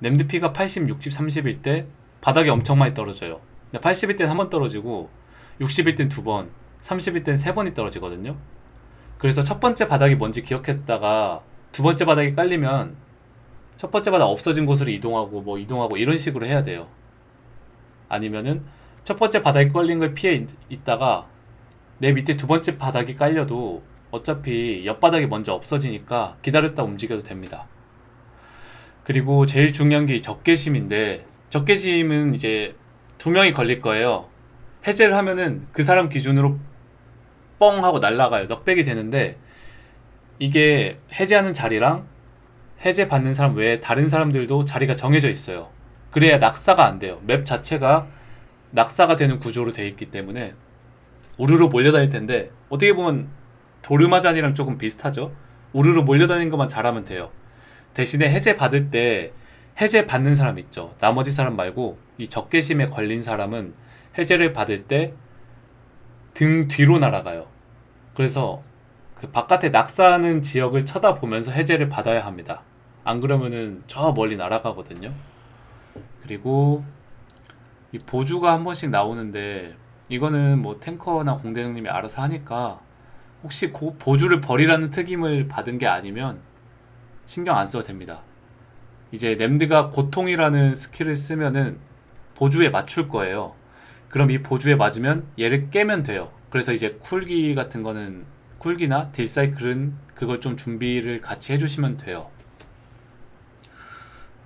램드피가 80, 60, 30일 때 바닥이 엄청 많이 떨어져요. 80일 때는 한 번 떨어지고 60일 땐두 번, 30일 땐세 번이 떨어지거든요. 그래서 첫 번째 바닥이 뭔지 기억했다가 두 번째 바닥이 깔리면 첫 번째 바닥 없어진 곳으로 이동하고 뭐 이동하고 이런 식으로 해야 돼요. 아니면은 첫 번째 바닥이 깔린 걸 피해 있- 있다가 내 밑에 두 번째 바닥이 깔려도 어차피 옆바닥이 먼저 없어지니까 기다렸다 움직여도 됩니다 그리고 제일 중요한 게이 적개심인데 적개심은 이제 두 명이 걸릴 거예요. 해제를 하면은 그 사람 기준으로 뻥 하고 날아가요. 넉백이 되는데 이게 해제하는 자리랑 해제 받는 사람 외에 다른 사람들도 자리가 정해져 있어요. 그래야 낙사가 안 돼요. 맵 자체가 낙사가 되는 구조로 되어 있기 때문에 우르르 몰려다닐 텐데 어떻게 보면 도르마잔이랑 조금 비슷하죠? 우르르 몰려다니는 것만 잘하면 돼요 대신에 해제 받을 때 해제 받는 사람 있죠. 나머지 사람 말고 이 적개심에 걸린 사람은 해제를 받을 때 등 뒤로 날아가요. 그래서 그 바깥에 낙사하는 지역을 쳐다보면서 해제를 받아야 합니다. 안 그러면은 저 멀리 날아가거든요. 그리고 이 보주가 한 번씩 나오는데 이거는 뭐 탱커나 공대장님이 알아서 하니까 혹시 고 보주를 버리라는 특임을 받은 게 아니면 신경 안 써도 됩니다. 이제 램드가 고통이라는 스킬을 쓰면은 보주에 맞출 거예요. 그럼 이 보주에 맞으면 얘를 깨면 돼요. 그래서 이제 쿨기 같은 거는 쿨기나 딜사이클은 그걸 좀 준비를 같이 해주시면 돼요.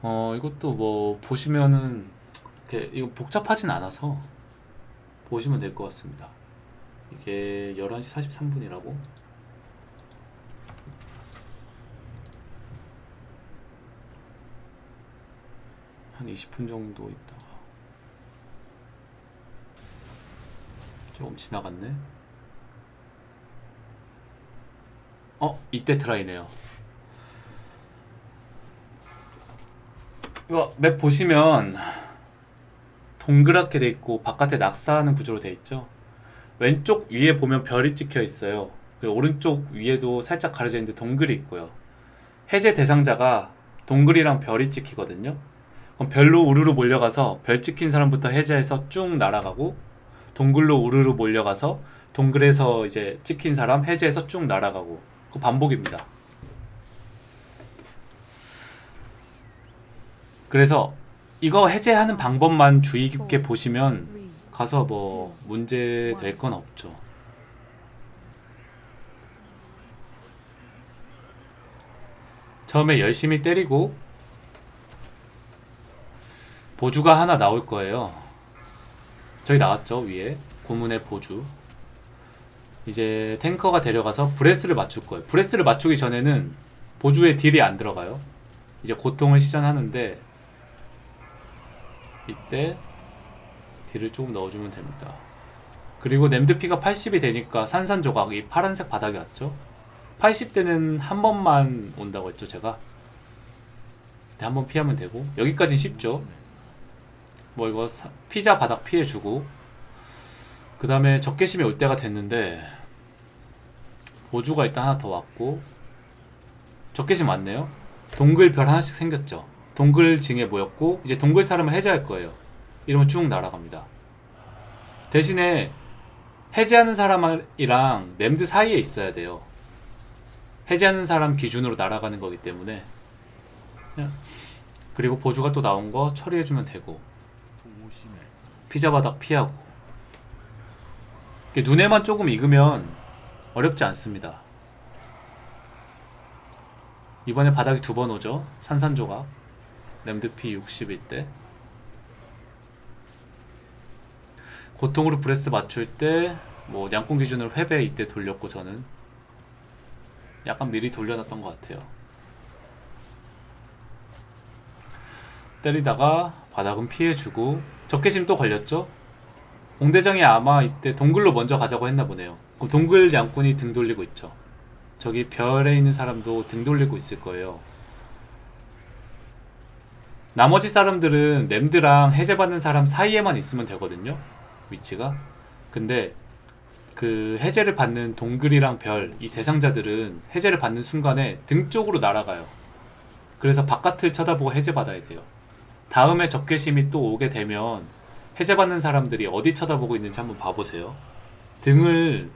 어 이것도 뭐 보시면은 이렇게 이거 복잡하진 않아서 보시면 될 것 같습니다. 이게 11시 43분이라고 한 20분 정도 있다가. 조금 지나갔네. 어? 이때 트라이네요. 이거 맵 보시면 동그랗게 돼 있고 바깥에 낙사하는 구조로 돼 있죠? 왼쪽 위에 보면 별이 찍혀 있어요. 그리고 오른쪽 위에도 살짝 가려져 있는데 동글이 있고요. 해제 대상자가 동글이랑 별이 찍히거든요 그럼 별로 우르르 몰려가서 별 찍힌 사람부터 해제해서 쭉 날아가고 동글로 우르르 몰려가서 동글에서 이제 찍힌 사람 해제해서 쭉 날아가고. 그 반복입니다. 그래서 이거 해제하는 방법만 주의 깊게 보시면 가서 뭐 문제 될 건 없죠. 처음에 열심히 때리고 보주가 하나 나올 거예요. 저기 나왔죠 위에 고문의 보주. 이제 탱커가 데려가서 브레스를 맞출 거예요. 브레스를 맞추기 전에는 보주에 딜이 안 들어가요. 이제 고통을 시전하는데 이때 딜을 조금 넣어주면 됩니다. 그리고 램드피가 80이 되니까 산산조각 이 파란색 바닥이 왔죠. 80대는 한 번만 온다고 했죠 제가. 네, 한번 피하면 되고 여기까지는 쉽죠. 뭐 이거 사- 피자 바닥 피해주고 그 다음에 적개심이 올 때가 됐는데 보주가 일단 하나 더 왔고 적개심 왔네요. 동글 별 하나씩 생겼죠. 동글 징에 모였고 이제 동글 사람을 해제할 거예요. 이러면 쭉 날아갑니다. 대신에 해제하는 사람이랑 램드 사이에 있어야 돼요. 해제하는 사람 기준으로 날아가는 거기 때문에 그리고 보주가 또 나온 거 처리해주면 되고 피자 바닥 피하고 눈에만 조금 익으면 어렵지 않습니다. 이번에 바닥이 두 번 오죠. 산산조각 램드피 60일 때 고통으로 브레스 맞출 때 뭐 양궁 기준으로 회배 이때 돌렸고 저는 약간 미리 돌려놨던 것 같아요. 때리다가 바닥은 피해주고 적개심 또 걸렸죠? 공대장이 아마 이때 동글로 먼저 가자고 했나 보네요. 그럼 동글 양꾼이 등 돌리고 있죠. 저기 별에 있는 사람도 등 돌리고 있을 거예요. 나머지 사람들은 램드랑 해제받는 사람 사이에만 있으면 되거든요. 위치가. 근데 그 해제를 받는 동글이랑 별 이 대상자들은 해제를 받는 순간에 등 쪽으로 날아가요. 그래서 바깥을 쳐다보고 해제받아야 돼요. 다음에 적개심이 또 오게 되면 해제받는 사람들이 어디 쳐다보고 있는지 한번 봐보세요. 등을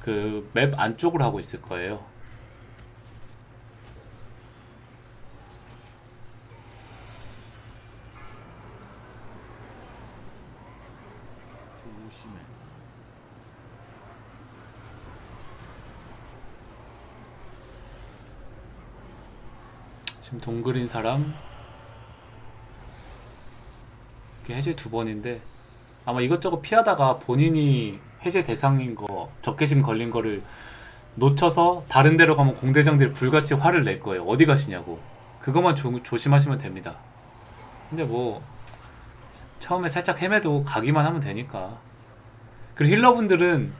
그 맵 안쪽으로 하고 있을 거예요. 지금 동글인 사람 해제 두 번인데 아마 이것저것 피하다가 본인이 해제 대상인 거 적개심 걸린 거를 놓쳐서 다른 데로 가면 공대장들이 불같이 화를 낼 거예요. 어디 가시냐고. 그것만 조, 조심하시면 됩니다. 근데 뭐 처음에 살짝 헤매도 가기만 하면 되니까. 그리고 힐러분들은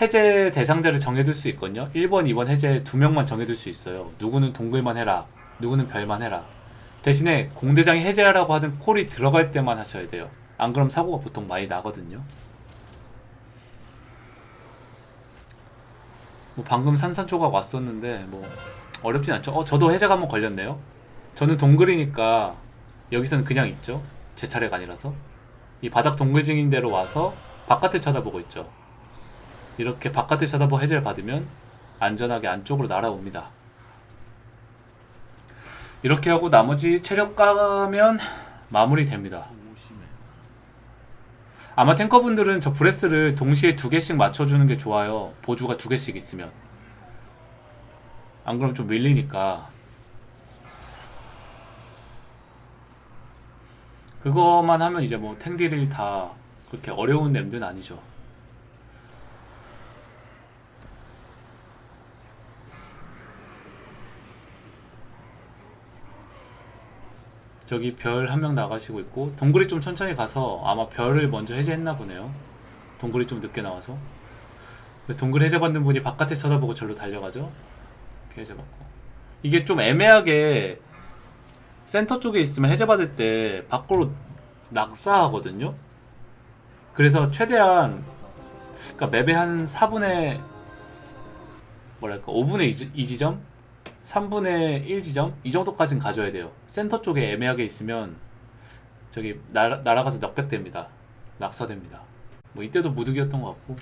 해제 대상자를 정해둘 수 있거든요. 1번, 2번 해제 두 명만 정해둘 수 있어요. 누구는 동글만 해라. 누구는 별만 해라. 대신에 공대장이 해제하라고 하는 콜이 들어갈 때만 하셔야 돼요. 안 그럼 사고가 보통 많이 나거든요. 뭐 방금 산산조각 왔었는데 뭐 어렵진 않죠. 어 저도 해제가 한번 걸렸네요. 저는 동글이니까 여기서는 그냥 있죠. 제 차례가 아니라서 이 바닥 동글 증인 대로 와서 바깥을 쳐다보고 있죠. 이렇게 바깥을 쳐다보고 해제를 받으면 안전하게 안쪽으로 날아옵니다. 이렇게 하고 나머지 체력 까면 마무리 됩니다. 조심해. 아마 탱커분들은 저 브레스를 동시에 두 개씩 맞춰주는 게 좋아요. 보조가 두 개씩 있으면. 안 그러면 좀 밀리니까. 그거만 하면 이제 뭐 탱딜이 다 그렇게 어려운 램드는 아니죠. 저기 별 한 명 나가시고 있고 동굴이 좀 천천히 가서 아마 별을 먼저 해제했나 보네요. 동굴이 좀 늦게 나와서 그래서 동굴 해제받는 분이 바깥에 쳐다보고 절로 달려가죠. 이렇게 해제받고 이게 좀 애매하게 센터 쪽에 있으면 해제받을 때 밖으로 낙사하거든요. 그래서 최대한 그러니까 맵의 한 4분의 뭐랄까 5분의 2, 지점 3분의 1 지점 이 정도까지는 가져야 돼요. 센터 쪽에 애매하게 있으면 저기 날아, 날아가서 넉백됩니다. 낙사됩니다. 뭐 이때도 무득이었던 것 같고